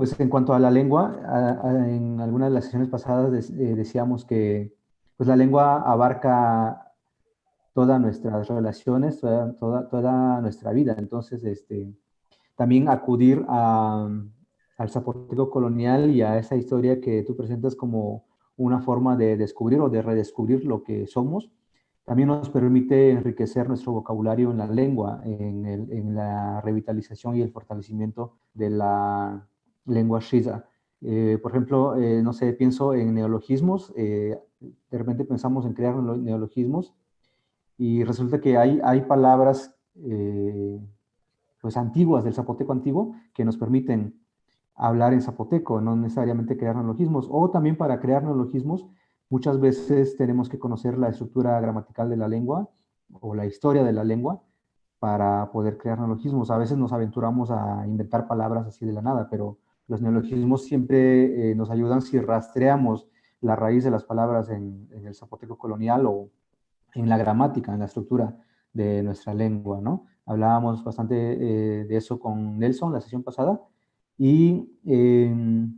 Pues en cuanto a la lengua, en algunas de las sesiones pasadas eh, decíamos que pues la lengua abarca todas nuestras relaciones, toda, toda, nuestra vida. Entonces, este, también acudir al zapoteco colonial y a esa historia que tú presentas como una forma de descubrir o de redescubrir lo que somos, también nos permite enriquecer nuestro vocabulario en la lengua, en, en la revitalización y el fortalecimiento de la lengua shiza. Eh, por ejemplo, eh, no sé, pienso en neologismos, eh, de repente pensamos en crear neologismos y resulta que hay, hay palabras pues antiguas del zapoteco antiguo que nos permiten hablar en zapoteco, no necesariamente crear neologismos. O también para crear neologismos, muchas veces tenemos que conocer la estructura gramatical de la lengua o la historia de la lengua para poder crear neologismos. A veces nos aventuramos a inventar palabras así de la nada, pero los neologismos siempre eh, nos ayudan si rastreamos la raíz de las palabras en, el zapoteco colonial o en la gramática, en la estructura de nuestra lengua, ¿no? Hablábamos bastante eh, de eso con Nelson la sesión pasada. Y, em,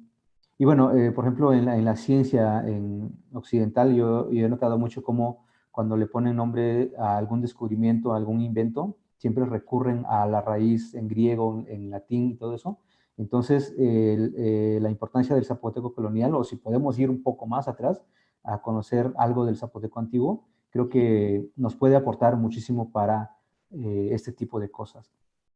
y bueno, eh, por ejemplo, en la, ciencia en occidental yo, yo, he notado mucho cómo cuando le ponen nombre a algún descubrimiento, a algún invento, siempre recurren a la raíz en griego, en latín y todo eso, entonces, eh, la importancia del zapoteco colonial, o si podemos ir un poco más atrás a conocer algo del zapoteco antiguo, creo que nos puede aportar muchísimo para eh, este tipo de cosas.